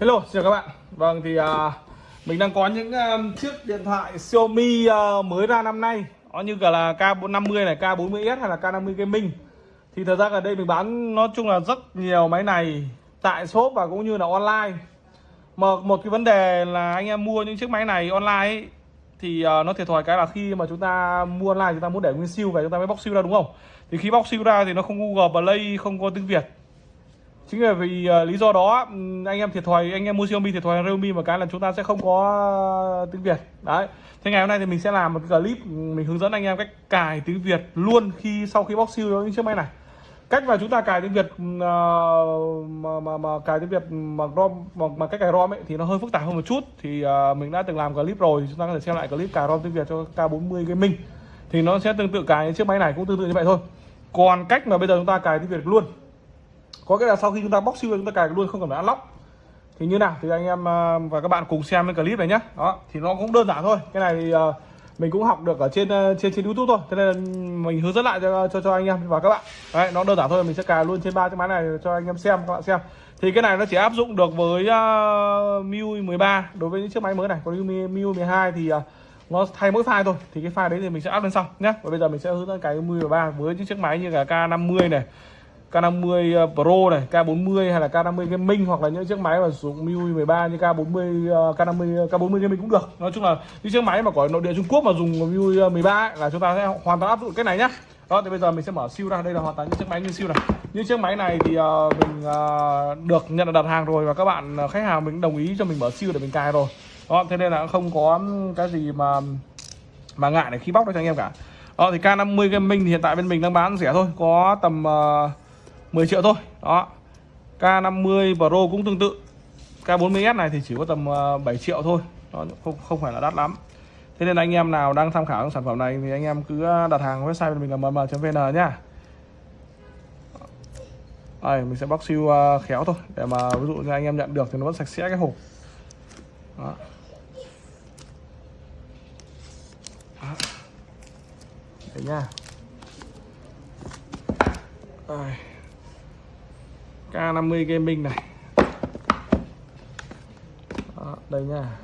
Hello, xin chào các bạn. Vâng thì à, mình đang có những à, chiếc điện thoại Xiaomi uh, mới ra năm nay. Nó như cả là K50 này, K40s hay là K50 Gaming. Thì thật ra ở đây mình bán nói chung là rất nhiều máy này tại shop và cũng như là online. Mà một cái vấn đề là anh em mua những chiếc máy này online ấy, thì uh, nó thiệt thòi cái là khi mà chúng ta mua online chúng ta muốn để nguyên siêu về chúng ta mới bóc siêu ra đúng không? Thì khi bóc siêu ra thì nó không Google Play, không có tiếng Việt chính là vì uh, lý do đó anh em thiệt thòi anh em mua Xiaomi thiệt thòi Realme một cái là chúng ta sẽ không có uh, tiếng Việt. Đấy. Thế ngày hôm nay thì mình sẽ làm một cái clip mình hướng dẫn anh em cách cài tiếng Việt luôn khi sau khi bóc siêu những chiếc máy này. Cách mà chúng ta cài tiếng Việt uh, mà, mà, mà cài tiếng Việt mà ROM mà, mà cách cài ROM ấy thì nó hơi phức tạp hơn một chút. Thì uh, mình đã từng làm clip rồi chúng ta có thể xem lại clip cài ROM tiếng Việt cho K40 Gaming. Thì nó sẽ tương tự cài chiếc máy này cũng tương tự như vậy thôi. Còn cách mà bây giờ chúng ta cài tiếng Việt luôn có nghĩa là sau khi chúng ta bóc siêu chúng ta cài luôn không cần phải unlock. Thì như nào? Thì anh em ờ, và các bạn cùng xem cái clip này nhé đó thì nó cũng đơn giản thôi. Cái này thì ờ, mình cũng học được ở trên ờ, trên trên youtube thôi. Thế nên mình hướng dẫn lại cho cho cho anh em và các bạn. Đấy nó đơn giản thôi. Mình sẽ cài luôn trên ba chiếc máy này cho anh em xem các bạn xem. Thì cái này nó chỉ áp dụng được với uh, MIUI 13 đối với những chiếc máy mới này. Còn MIUI 12 thì uh, nó thay mỗi file thôi. Thì cái file đấy thì mình sẽ áp lên sau nhé và bây giờ mình sẽ hướng dẫn cái MIUI 13 với những chiếc máy như là K50 này K50 ờ, Pro này, K40 hay là K50 Gaming hoặc là những chiếc máy mà dùng MIUI 13 như K40 ờ, K50 K40 Gaming cũng được. Nói chung là những chiếc máy mà có nội địa Trung Quốc mà dùng MIUI ờ, 13 ấy, là chúng ta sẽ hoàn toàn áp dụng cái này nhá. Đó thì bây giờ mình sẽ mở siêu ra. Đây là hoàn toàn những chiếc máy như siêu này. Những chiếc máy này thì uh, mình uh, được nhận đặt hàng rồi và các bạn uh, khách hàng mình đồng ý cho mình mở siêu để mình cài rồi. Đó thế nên là không có cái gì mà mà ngại để khi bóc đâu cho anh em cả. Đó thì K50 Gaming thì hiện tại bên mình đang bán rẻ thôi, có tầm uh, 10 triệu thôi. Đó. K50 Pro cũng tương tự. K40S này thì chỉ có tầm ờ, 7 triệu thôi. Đó, không không phải là đắt lắm. Thế nên anh em nào đang tham khảo sản phẩm này thì anh em cứ ờ, đặt hàng website của mình là mm.vn nhá. Đây mình sẽ bóc siêu ờ, khéo thôi để mà ví dụ như anh em nhận được thì nó vẫn sạch sẽ cái hộp. Đó. Đó. Đấy nha đây. K50 Gaming này. Đó, đây nha.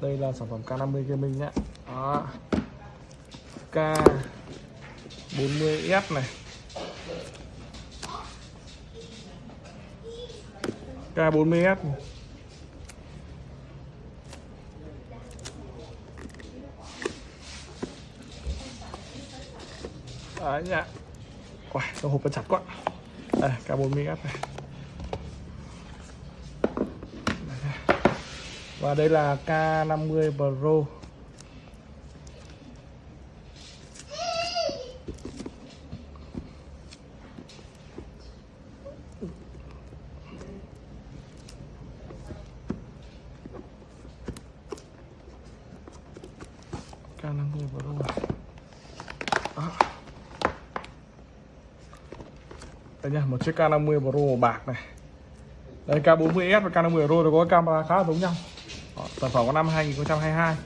Đây là sản phẩm K50 Gaming nhé Đó. K40S này. K40S này. Đấy nha. Wow, hộp nó chặt quá. Đây, K40S này. Và đây là K50 Pro. K50 Pro. Đó. đây nha, một chiếc K50 Pro màu bạc này. Đây, K40S và K50 Pro thì có camera khá giống nhau sản phẩm của năm 2022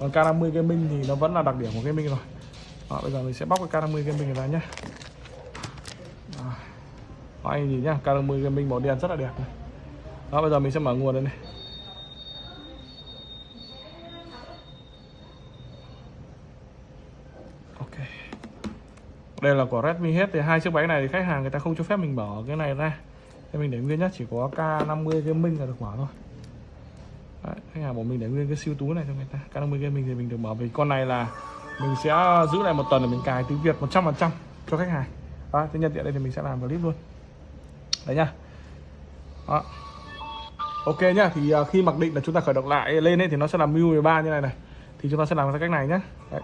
còn K50 Gaming thì nó vẫn là đặc điểm của Gaming rồi. Đó, bây giờ mình sẽ bóc cái K50 Gaming ra nhé. Đó, anh nhìn nhá K50 Gaming màu đen rất là đẹp này. Đó bây giờ mình sẽ mở nguồn đây này. Ok. Đây là của Redmi hết thì hai chiếc máy này thì khách hàng người ta không cho phép mình mở cái này ra. Thế mình để nguyên nhất chỉ có K50 Gaming là được mở thôi khách hàng của mình để nguyên cái siêu tú này cho người ta. K50 mình thì mình được mở vì con này là mình sẽ giữ lại một tuần để mình cài tiếng Việt 100% cho khách hàng. Đó, thế nhân tiện đây thì mình sẽ làm clip luôn. Đấy nhá. Đó. ok nhá thì à, khi mặc định là chúng ta khởi động lại lên ấy thì nó sẽ làm MIUI 13 như này này. Thì chúng ta sẽ làm theo cách này nhé đấy.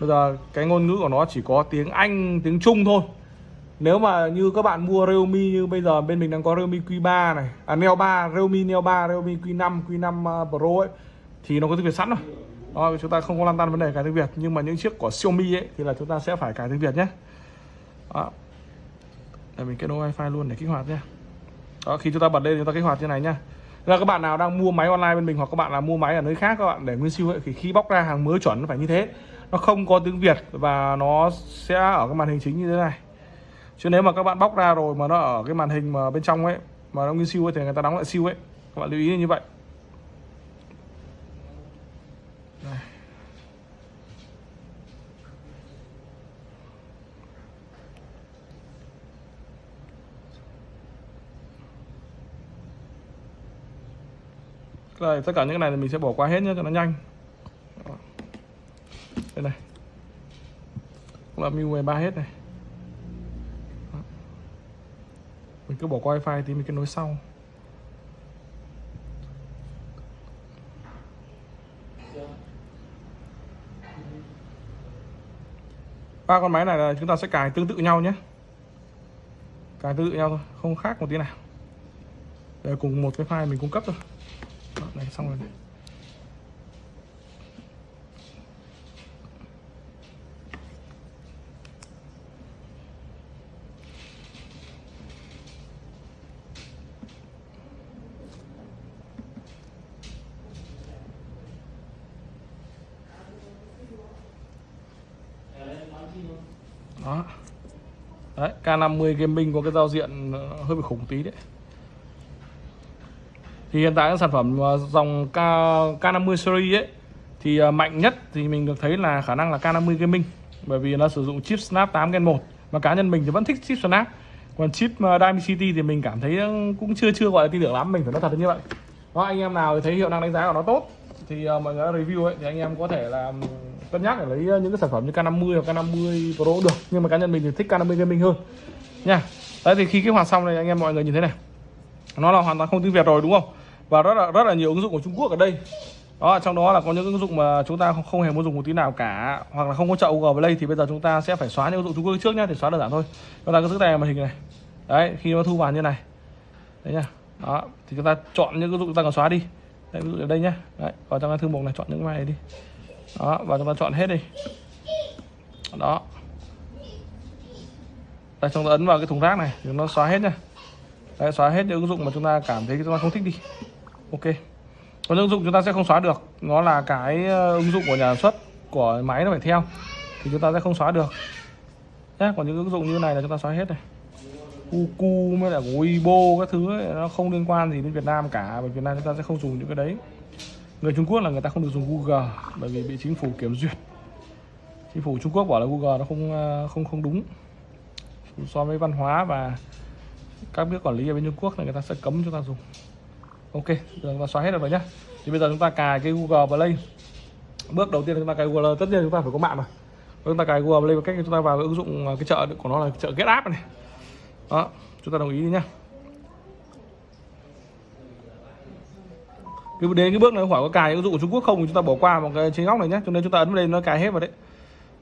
bây giờ cái ngôn ngữ của nó chỉ có tiếng Anh tiếng Trung thôi nếu mà như các bạn mua Realme như bây giờ bên mình đang có Realme Q3 này à Neo 3 Realme Neo 3 Realme Q5 Q5 ờ, Pro ấy thì nó có tiếng Việt sẵn rồi. Đó, chúng ta không có lăn tăn vấn đề cài tiếng Việt nhưng mà những chiếc của Xiaomi ấy thì là chúng ta sẽ phải cài tiếng Việt nhé. Đó. để mình kết nối wifi luôn để kích hoạt nhé. Đó khi chúng ta bật lên chúng ta kích hoạt như này nhá. Là các bạn nào đang mua máy online bên mình hoặc các bạn là mua máy ở nơi khác các bạn để nguyên siêu ấy thì khi bóc ra hàng mới chuẩn nó phải như thế. Nó không có tiếng Việt và nó sẽ ở cái màn hình chính như thế này chứ nếu mà các bạn bóc ra rồi mà nó ở cái màn hình mà bên trong ấy mà nó nguyên siêu ấy thì người ta đóng lại siêu ấy. Các bạn lưu ý như vậy. Đây. Đây, tất cả những cái này thì mình sẽ bỏ qua hết nhé cho nó nhanh. Đây này. Cũng là MIUI 3 hết này Đó. mình cứ bỏ qua wifi thì mình kết nối sau. Ba con máy này là chúng ta sẽ cài tương tự nhau nhé. Cài tương tự nhau thôi không khác một tí nào. Đây cùng một cái file mình cung cấp thôi. Đó, này xong rồi. này đó. Đấy K50 gaming có cái giao diện ờ, hơi bị khủng tí đấy. Thì hiện tại các sản phẩm ờ, dòng K, K50 series ấy thì ờ, mạnh nhất thì mình được thấy là khả năng là K50 gaming. Bởi vì nó sử dụng chip Snap 8 Gen 1 mà cá nhân mình thì vẫn thích chip Snap. Còn chip Dimensity thì mình cảm thấy cũng chưa chưa gọi là tin tưởng lắm mình phải nói thật như vậy. Đó anh em nào thấy hiệu năng đánh giá của nó tốt thì mọi người review ấy thì anh em có thể là cân nhắc để lấy ờ, những cái sản phẩm như K50 hoặc K50 Pro được. Nhưng mà cá nhân mình thì thích K50 gaming hơn. Nha. Đấy thì khi kích hoạt xong này anh em mọi người nhìn thấy này. Nó là hoàn toàn không tiếng Việt rồi đúng không? Và rất là rất là nhiều ứng dụng của Trung Quốc ở đây. Đó trong đó là có những ứng dụng mà chúng ta không, không hề muốn dùng một tí nào cả. Hoặc là không có chậu Google Play thì bây giờ chúng ta sẽ phải xóa những ứng dụng Trung Quốc trước nhá thì xóa đơn giản thôi. Chúng ta cứ giữ tay màn hình này. Đấy khi nó thu vào như này. Đấy nhá. Đó thì chúng ta chọn những ứng dụng chúng ta cần xóa đi. Đấy, ví dụ ở đây nhá. Đấy, vào trong cái thư mục này chọn những cái này đi đó và chúng ta chọn hết đi. Đó. Đây chúng ta ấn vào cái thùng rác này thì nó xóa hết nha đấy, xóa hết những ứng dụng mà chúng ta cảm thấy chúng ta không thích đi. Ok. Còn ứng dụng chúng ta sẽ không xóa được nó là cái ờ, ứng dụng của nhà sản xuất của máy nó phải theo thì chúng ta sẽ không xóa được. Nhé còn những ứng dụng như này là chúng ta xóa hết này. Uku mới là Weibo các thứ ấy, nó không liên quan gì đến Việt Nam cả bởi Việt Nam chúng ta sẽ không dùng những cái đấy người Trung Quốc là người ta không được dùng Google, bởi vì bị chính phủ kiểm duyệt. Chính phủ Trung Quốc bảo là Google nó không ờ, không không đúng. So với văn hóa và các biết quản lý ở bên Trung Quốc là người ta sẽ cấm chúng ta dùng. Ok, giờ chúng ta xóa hết rồi nhá. Thì bây giờ chúng ta cài cái Google Play. Bước đầu tiên chúng ta cài Google tất nhiên chúng ta phải có mạng mà. Chúng ta cài Google Play bằng cách chúng ta vào cái ứng dụng ờ, cái chợ của nó là chợ Get App này. Đó, chúng ta đồng ý đi nhá. Cái đến cái bước này hỏi có cài ứng dụng của Trung Quốc không thì chúng ta bỏ qua một cái trên góc này nhé cho nên chúng ta ấn vào đây nó cài hết vào đấy.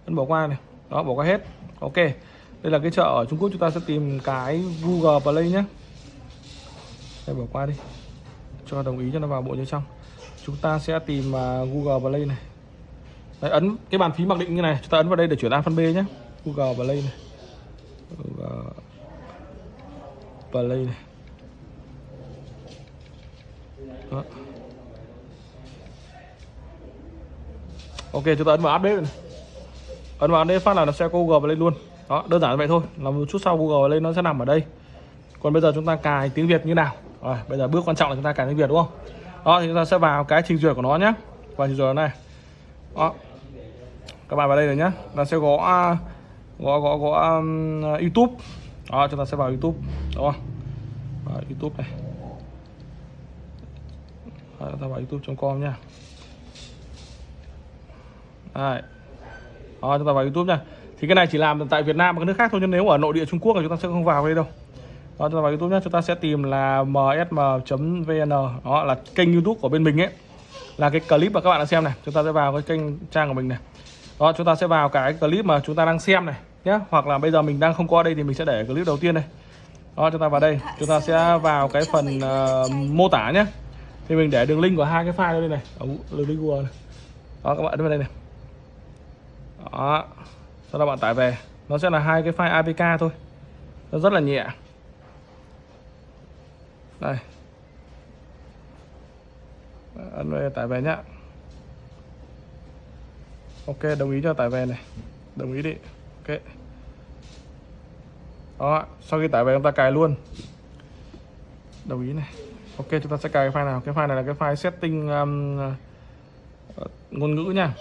Ấn bỏ qua này. Đó bỏ qua hết. Ok. Đây là cái chợ ở Trung Quốc chúng ta sẽ tìm cái Google Play nhé đây bỏ qua đi. Cho đồng ý cho nó vào bộ như trong chúng ta sẽ tìm uh, Google Play này. Đấy, ấn cái bàn phím mặc định như này. Chúng ta ấn vào đây để chuyển A phân B nhé Google Play này. Google Play này. Đó. Ok chúng ta ấn vào update này. Ấn vào update phát là nó sẽ có Google lên luôn. Đó đơn giản vậy thôi. Là một chút sau Google lên nó sẽ nằm ở đây. Còn bây giờ chúng ta cài tiếng Việt như nào? Rồi bây giờ bước quan trọng là chúng ta cài tiếng Việt đúng không? Đó thì chúng ta sẽ vào cái trình duyệt của nó nhé vào trình duyệt này. Đó. Các bạn vào đây rồi nhé Nó sẽ gõ à, gõ gõ gõ um, YouTube. Đó chúng ta sẽ vào YouTube. Đúng không? Vào YouTube này. Đó, ta vào youtube.com nha đây. Đó, chúng ta vào YouTube nha. Thì cái này chỉ làm tại Việt Nam và các nước khác thôi nhưng nếu ở nội địa Trung Quốc thì chúng ta sẽ không vào đây đâu. Đó chúng ta vào YouTube nhé chúng ta sẽ tìm là msm.vn đó là kênh YouTube của bên mình ấy. Là cái clip mà các bạn đang xem này. Chúng ta sẽ vào cái kênh trang của mình này. Đó chúng ta sẽ vào cái clip mà chúng ta đang xem này nhé hoặc là bây giờ mình đang không có đây thì mình sẽ để clip đầu tiên này đó chúng ta vào đây. Chúng ta sẽ vào cái phần uh, mô tả nhé thì mình để đường link của hai cái file đây này. Ở đường link Google này đó các bạn đến vào đây này đó. Sau đó bạn tải về. Nó sẽ là hai cái file APK thôi. Nó rất là nhẹ. Đây. Ấn về tải về nhá. Ok đồng ý cho tải về này. Đồng ý đi. Ok. Đó sau khi tải về chúng ta cài luôn. Đồng ý này. Ok chúng ta sẽ cài cái file nào? Cái file này là cái file setting um, ờ, ngôn ngữ nha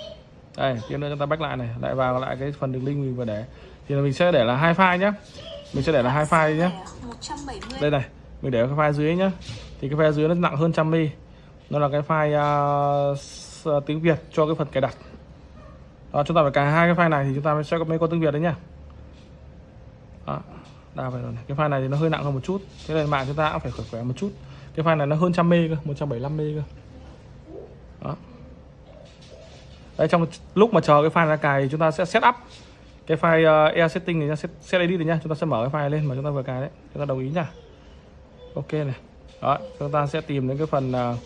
đây tiếp nữa chúng ta back lại này. Lại vào lại cái phần đường link mình vừa để. Thì mình sẽ để là hai file nhé mình sẽ để là hai file nhé đây này mình để cái file dưới nhá. Thì cái file dưới nó nặng hơn trăm mi. Nó là cái file uh, tiếng Việt cho cái phần cài đặt. Đó chúng ta phải cài hai cái file này thì chúng ta mới sẽ có mấy con tiếng Việt đấy nhá. Đó đa phải rồi này. cái file này thì nó hơi nặng hơn một chút. Thế nên mạng chúng ta cũng phải khỏe khỏe một chút. Cái file này nó hơn trăm mê cơ 175 mê cơ. Đó đấy trong lúc mà chờ cái file ra cài thì chúng ta sẽ set up. Cái file uh, setting này set, set edit này nhá chúng ta sẽ mở cái file lên mà chúng ta vừa cài đấy chúng ta đồng ý nhá. Ok này. Đó chúng ta sẽ tìm đến cái phần uh,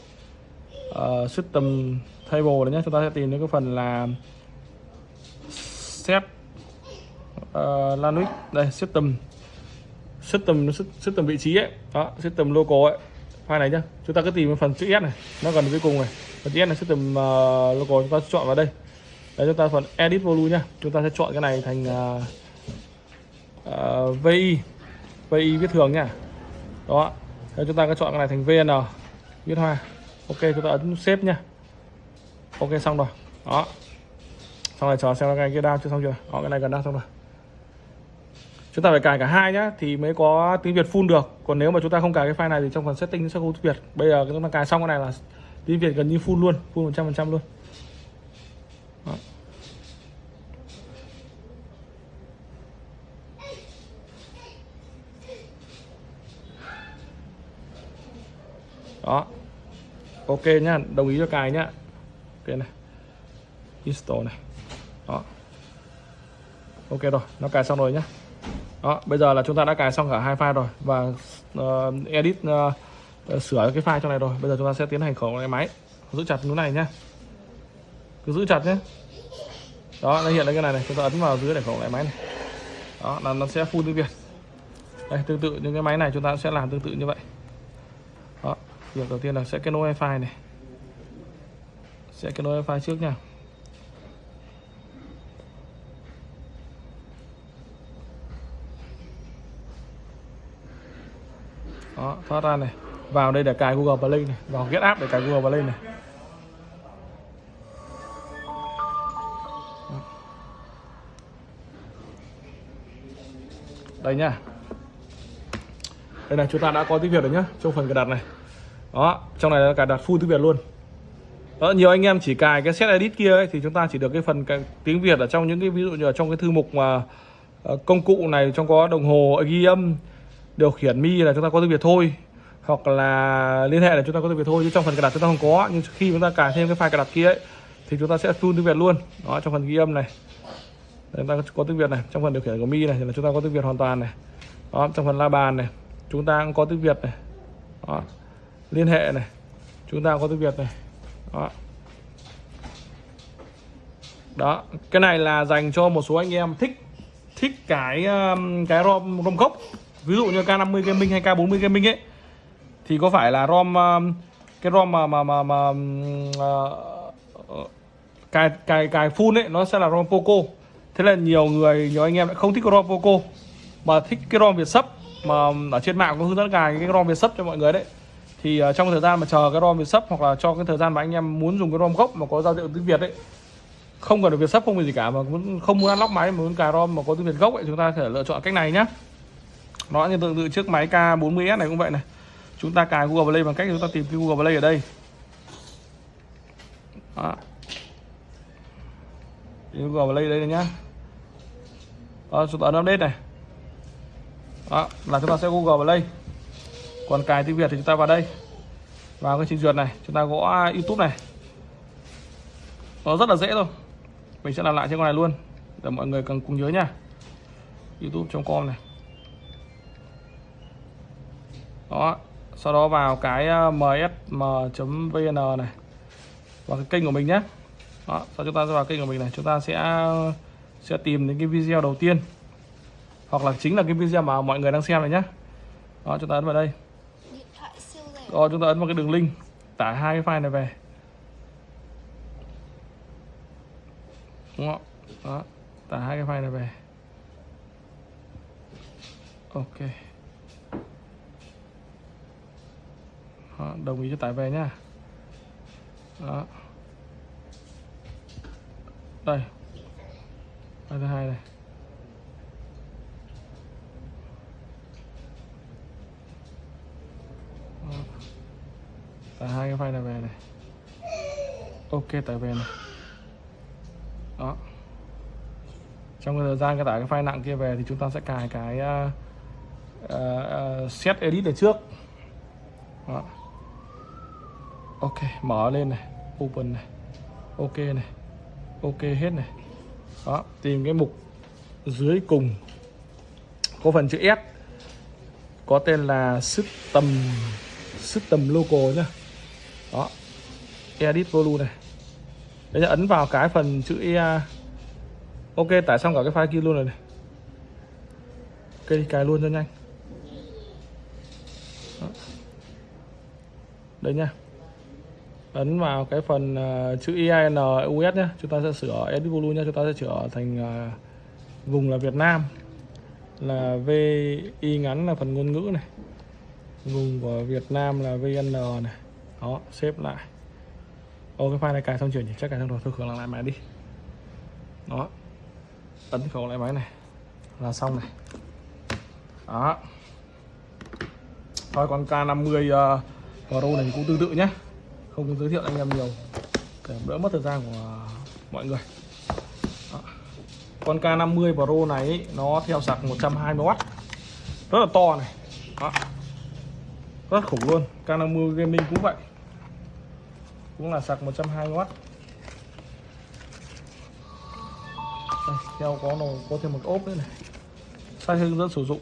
uh, system table này nhé chúng ta sẽ tìm đến cái phần là set uh, Linux. Đây system system system vị trí ấy. Đó system local ấy. File này nhá chúng ta cứ tìm cái phần chữ S này nó gần cuối cùng này phần chữ S là system ờ, uh, logo chúng ta chọn vào đây. Đấy chúng ta phần edit volume nhá. Chúng ta sẽ chọn cái này thành ờ, ờ, uh, uh, vi vi viết thường nhá. Đó. Đấy, chúng ta có chọn cái này thành vn viết hoa ok chúng ta ấn xếp nhá. Ok xong rồi. Đó. Xong rồi chờ xem cái kia đao chưa xong chưa. Đó cái này gần đao xong rồi. Chúng ta phải cài cả hai nhá thì mới có tiếng Việt full được. Còn nếu mà chúng ta không cài cái file này thì trong phần setting sẽ không tiếng Việt bây giờ chúng ta cài xong cái này là tiếng Việt gần như full luôn full 100 phần trăm luôn. Đó. đó. Ok nhá đồng ý cho cài nhá. Ok này. Install này. Đó. Ok rồi nó cài xong rồi nhá. Đó bây giờ là chúng ta đã cài xong cả hai file rồi. Và uh, edit uh, Ờ, sửa cái file trong này rồi. Bây giờ chúng ta sẽ tiến hành khởi động lại máy giữ chặt núi này nhá. Cứ giữ chặt nhé đó, nó hiện lên cái này này. Chúng ta ấn vào dưới để khởi lại máy này. Đó, là nó sẽ phun tiếng việt. Đây, tương tự những cái máy này chúng ta sẽ làm tương tự như vậy. Đó, việc đầu tiên là sẽ kết nối wifi này. Sẽ kết nối wifi trước nha. Đó, thoát ra này vào đây để cài Google Play này vào get app để cài Google Play này. Đây nhá đây này chúng ta đã có tiếng Việt rồi nhá trong phần cài đặt này. Đó trong này là cài đặt full tiếng Việt luôn. Đó nhiều anh em chỉ cài cái set edit kia ấy, thì chúng ta chỉ được cái phần cái tiếng Việt ở trong những cái ví dụ như ở trong cái thư mục mà ờ, công cụ này trong có đồng hồ ghi âm điều khiển mi là chúng ta có tiếng Việt thôi hoặc là liên hệ để chúng ta có tiếng Việt thôi chứ trong phần cài đặt chúng ta không có nhưng khi chúng ta cài thêm cái file cài đặt kia ấy, thì chúng ta sẽ full tiếng Việt luôn. Đó trong phần ghi âm này. Chúng ta có tiếng Việt này trong phần điều khiển của mi này thì là chúng ta có tiếng Việt hoàn toàn này. Đó trong phần la bàn này chúng ta cũng có tiếng Việt này. Đó. liên hệ này chúng ta có tiếng Việt này. Đó. Đó cái này là dành cho một số anh em thích thích cái um, cái rom rom gốc. Ví dụ như K50 gaming hay K40 gaming ấy thì có phải là rom ờ, cái rom mà mà mà, mà uh, ờ, ờ, cài cài cài full ấy nó sẽ là rom poco. Thế là nhiều người nhiều anh em lại không thích cái rom poco mà thích cái rom việt sấp mà ở trên mạng có hướng dẫn cài cái rom việt sấp cho mọi người đấy. Thì uh, trong thời gian mà chờ cái rom việt sấp hoặc là cho cái thời gian mà anh em muốn dùng cái rom gốc mà có giao diện tiếng việt ấy không cần được việt sấp không gì cả mà muốn không muốn lóc máy mà muốn cài rom mà có tiếng việt gốc ấy chúng ta có thể lựa chọn cách này nhá. Nó như tương tự chiếc máy K40S này cũng vậy này chúng ta cài Google Play bằng cách chúng ta tìm cái Google Play ở đây. Đó. Tìm Google Play đây này nhá. Đó, chúng ta ấn update này. Đó là chúng ta sẽ Google Play. Còn cài tiếng Việt thì chúng ta vào đây. Vào cái trình duyệt này chúng ta gõ YouTube này. Nó rất là dễ thôi. Mình sẽ làm lại trên con này luôn để mọi người cần cùng nhớ nha. Youtube.com này. Đó sau đó vào cái ờ, msm.vn này. Vào cái kênh của mình nhé. Đó, sau chúng ta sẽ vào kênh của mình này. Chúng ta sẽ sẽ tìm đến cái video đầu tiên. Hoặc là chính là cái video mà mọi người đang xem này nhé. Đó, chúng ta ấn vào đây. Rồi chúng ta ấn vào cái đường link. Tải hai cái file này về. Đúng không? Đó, tải hai cái file này về. Ok. Đó, đồng ý cho tải về nhá. Đó. Đây. File thứ hai này Đó. tải hai cái file này về này. Ok tải về này. Đó. Trong cái thời gian cái tải cái file nặng kia về thì chúng ta sẽ cài cái uh, uh, set edit ở trước. Đó ok, mở lên này, open này, ok này, ok hết này. Đó, tìm cái mục dưới cùng. Có phần chữ S, có tên là system system local nhá. Đó, edit volume này. Đấy là ấn vào cái phần chữ E ok, tải xong cả cái file kia luôn rồi này. Ok đi cài luôn cho nhanh. Đó. đây nha ấn vào cái phần uh, chữ IAN US nhé chúng ta sẽ sửa edit volume nhé chúng ta sẽ sửa thành uh, vùng là Việt Nam. Là VI ngắn là phần ngôn ngữ này. Vùng của Việt Nam là VN này. Đó xếp lại. Ô cái file này cài xong chuyển nhỉ? Chắc cài xong rồi. Thôi khởi lại máy đi. Đó. Ấn khởi lại máy này. Là xong này. Đó. Thôi con K50 uh, ờ, Pro này cũng tương tự nhé không giới thiệu anh em nhiều. Để đỡ mất thời gian của mọi người. Đó. con K50 Pro này ý, nó theo sạc 120W rất là to này. Đó. rất khủng luôn. K50 Gaming cũng vậy. Cũng là sạc 120W đây, theo có nó có thêm một ốp nữa này. Sai hướng dẫn sử dụng.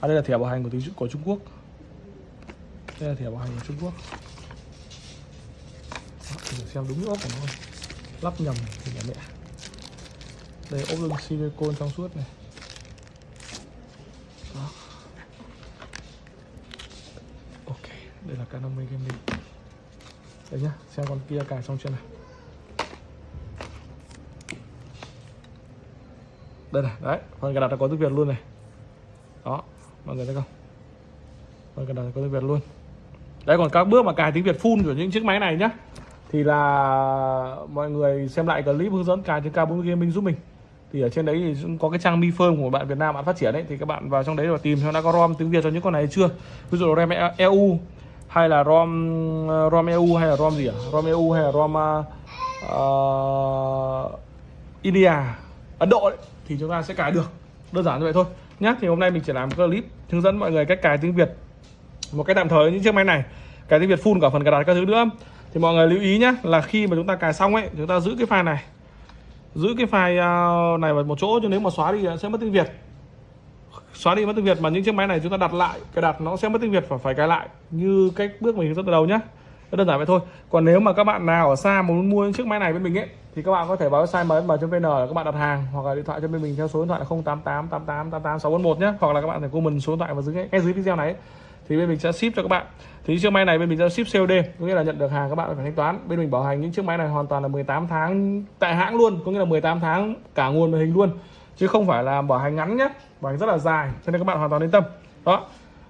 À đây là thẻ bảo hành của của Trung Quốc. Đây là thẻ bảo hành của Trung Quốc xem đúng ốp của nó không lắp nhầm thì là mẹ. Đây, ốp lưng silicone trong suốt này. Đó. ok, đây là K50 Gaming. Đây nhá, xem con kia cài xong chưa này đây này, đấy phần cài đặt đã có tiếng Việt luôn này. Đó, mọi người thấy không? Phần cài đặt có tiếng Việt luôn. Đấy, còn các bước mà cài tiếng Việt full của những chiếc máy này nhá thì là mọi người xem lại clip hướng dẫn cài trên K4 Gaming giúp mình. Thì ở trên đấy thì cũng có cái trang Mi phơm của bạn Việt Nam bạn phát triển đấy thì các bạn vào trong đấy và tìm xem đã có ROM tiếng Việt cho những con này chưa. Ví dụ ROM EU hay là ROM ờ, ROM EU hay là ROM gì à ROM EU hay là ROM uh, India Ấn Độ đấy, thì chúng ta sẽ cài được. Đơn giản như vậy thôi. Nhé thì hôm nay mình chỉ làm clip hướng dẫn mọi người cách cài tiếng Việt một cách tạm thời những chiếc máy này. Cài tiếng Việt full cả phần cài đặt các thứ nữa thì mọi người lưu ý nhé là khi mà chúng ta cài xong ấy chúng ta giữ cái file này. Giữ cái file à, này vào một chỗ, chứ nếu mà xóa đi sẽ mất tiếng Việt. Xóa đi mất tiếng Việt, mà những chiếc máy này chúng ta đặt lại, cài đặt nó sẽ mất tiếng Việt và phải cài lại. Như cách bước mình hướng dẫn từ đầu nhé đơn giản vậy thôi. Còn nếu mà các bạn nào ở xa muốn mua những chiếc máy này bên mình ấy, thì các bạn có thể vào website msm.vn là các bạn đặt hàng, hoặc là điện thoại cho bên mình theo số điện thoại là 088 88 88 641 nhé hoặc là các bạn thể comment số điện thoại vào dưới ngay dưới video này ấy thì bên mình sẽ ship cho các bạn. Thì chiếc máy này bên mình sẽ ship COD có nghĩa là nhận được hàng các bạn phải thanh toán. Bên mình bảo hành những chiếc máy này hoàn toàn là 18 tháng tại hãng luôn có nghĩa là 18 tháng cả nguồn màn hình luôn. Chứ không phải là bảo hành ngắn nhé bảo hành rất là dài cho nên các bạn hoàn toàn yên tâm. Đó.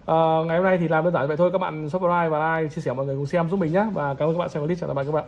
À, ngày hôm nay thì làm đơn giản vậy thôi. Các bạn subscribe và like chia sẻ mọi người cùng xem giúp mình nhé và cảm ơn các bạn xem clip. Chào tạm biệt các bạn.